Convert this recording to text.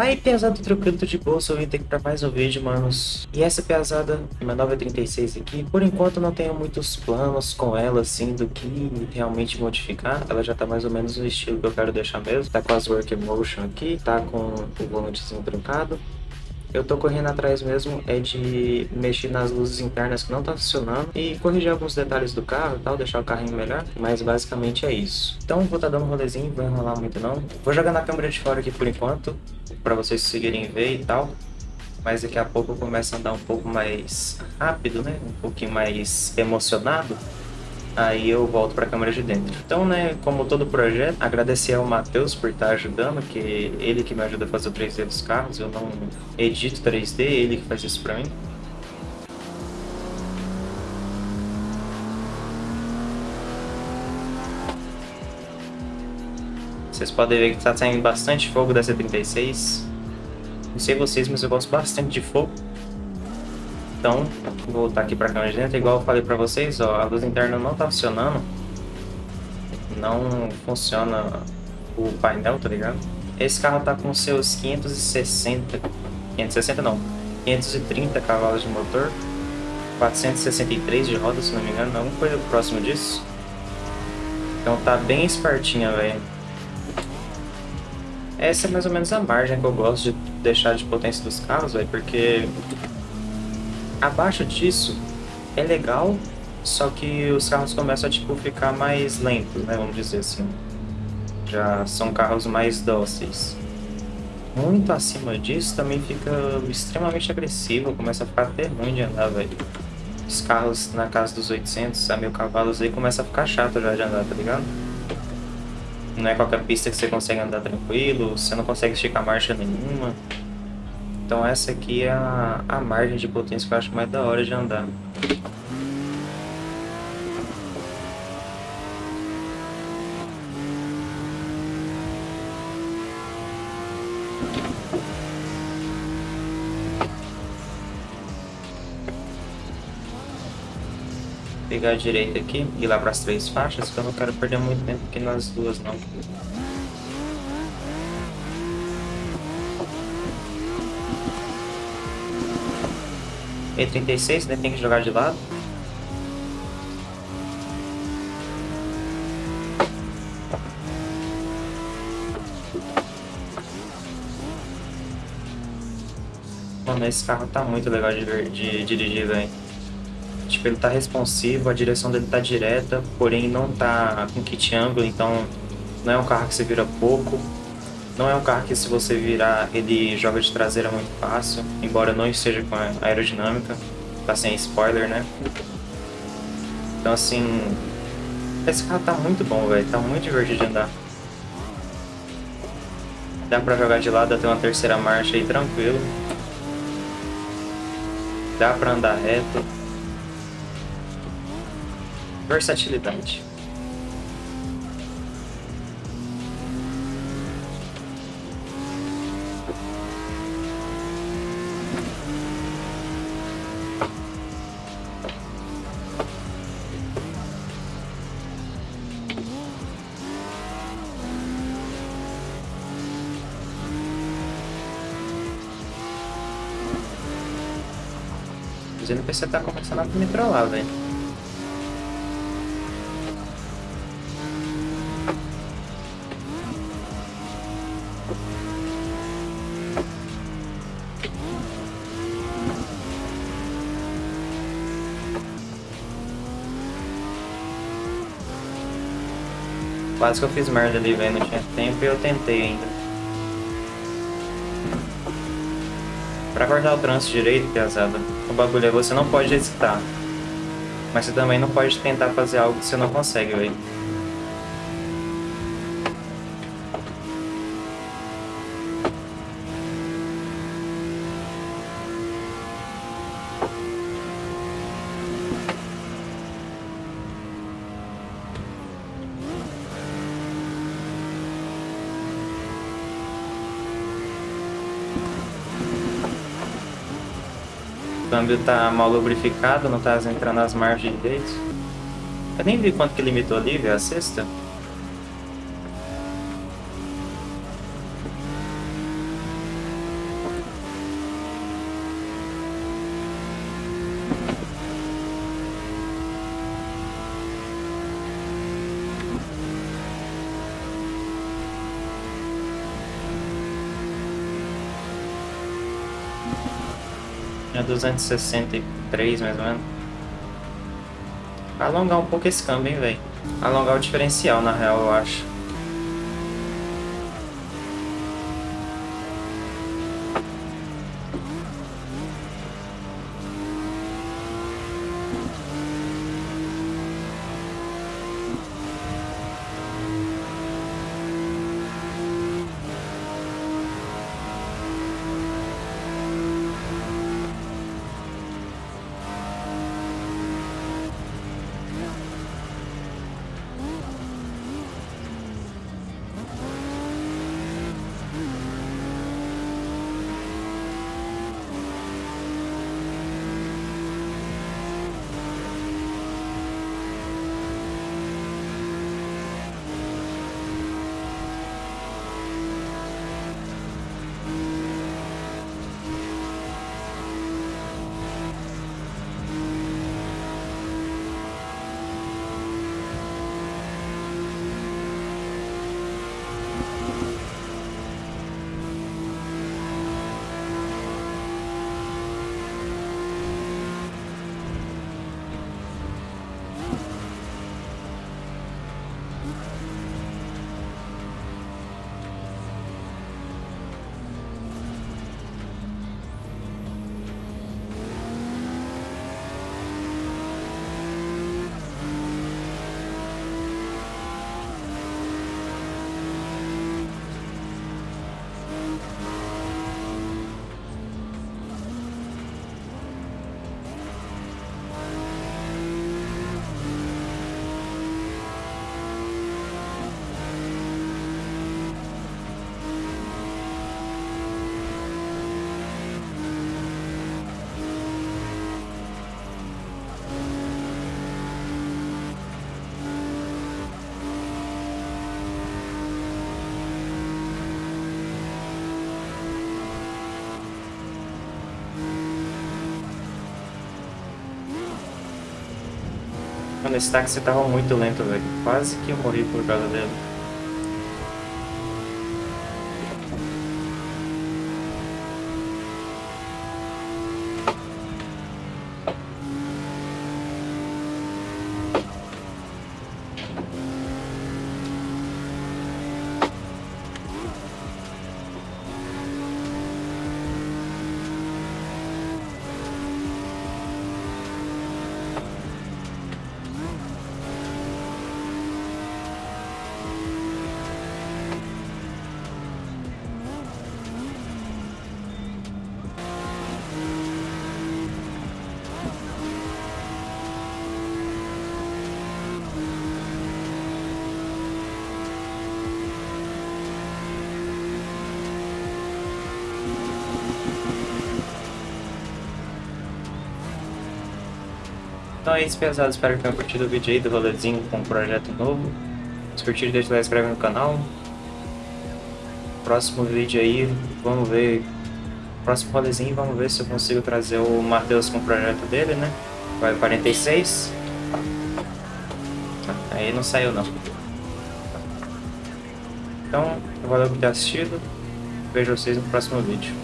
Aí, pesado tranquilo, de bolsa, eu vim ter que pra mais um vídeo, manos. E essa pesada, minha 936 aqui, por enquanto não tenho muitos planos com ela, assim, do que realmente modificar. Ela já tá mais ou menos no estilo que eu quero deixar mesmo. Tá com as Work Motion aqui, tá com o volantezinho truncado. Eu tô correndo atrás mesmo é de mexer nas luzes internas que não tá funcionando e corrigir alguns detalhes do carro e tal, deixar o carrinho melhor, mas basicamente é isso. Então vou tá dando um rolezinho, vou enrolar muito não. Vou jogar na câmera de fora aqui por enquanto, para vocês conseguirem ver e tal. Mas daqui a pouco eu começo a andar um pouco mais rápido, né? Um pouquinho mais emocionado aí eu volto para a câmera de dentro. Então, né, como todo projeto, agradecer ao Matheus por estar ajudando, que ele que me ajuda a fazer o 3D dos carros, eu não edito 3D, ele que faz isso para mim. Vocês podem ver que está saindo bastante fogo da C36. Não sei vocês, mas eu gosto bastante de fogo. Então, vou voltar aqui para a câmera de dentro. Igual eu falei para vocês, ó, a luz interna não está funcionando. Não funciona o painel, tá ligado? Esse carro tá com seus 560... 560 não, 530 cavalos de motor. 463 de roda, se não me engano. Alguma coisa próximo disso. Então tá bem espertinha, velho. Essa é mais ou menos a margem que eu gosto de deixar de potência dos carros, velho, porque Abaixo disso é legal, só que os carros começam a tipo, ficar mais lentos, né? Vamos dizer assim. Já são carros mais dóceis. Muito acima disso também fica extremamente agressivo, começa a ficar até ruim de andar, velho. Os carros na casa dos 800 a mil cavalos aí começa a ficar chato já de andar, tá ligado? Não é qualquer pista que você consegue andar tranquilo, você não consegue esticar marcha nenhuma. Então essa aqui é a, a margem de potência que eu acho mais da hora de andar. Pegar a direita aqui e ir lá para as três faixas, que eu não quero perder muito tempo aqui nas duas não. E36, né? Tem que jogar de lado. Mano, esse carro tá muito legal de, ver, de dirigir, velho. Tipo, ele tá responsivo, a direção dele tá direta, porém não tá com kit ângulo, então não é um carro que você vira pouco. Não é um carro que se você virar, ele joga de traseira muito fácil, embora não esteja com a aerodinâmica, tá sem spoiler, né? Então assim, esse carro tá muito bom, velho, tá muito divertido de andar. Dá pra jogar de lado até uma terceira marcha aí tranquilo. Dá pra andar reto. Versatilidade. o NPC tá começando a me trollar, velho. Quase que eu fiz merda ali, velho. Não tinha tempo e eu tentei ainda. Pra cortar o trânsito direito, pesada, o bagulho é você não pode hesitar. Mas você também não pode tentar fazer algo que você não consegue, velho. Câmbio tá mal lubrificado, não tá entrando as margens direito. Eu nem vi quanto que limitou ali, velho, a sexta. É 263 mais ou menos. Alongar um pouco esse câmbio, hein, velho. Alongar o diferencial, na real, eu acho. Mano, esse táxi tava muito lento, velho. Quase que eu morri por causa dele. Então é isso, pesado. Espero que tenham curtido o vídeo aí do rolezinho com um projeto novo. Se curtiram, deixa lá, inscreve no canal. Próximo vídeo aí, vamos ver. Próximo rolezinho, vamos ver se eu consigo trazer o Matheus com o projeto dele, né? Vai 46. Aí não saiu não. Então, valeu por ter assistido. Vejo vocês no próximo vídeo.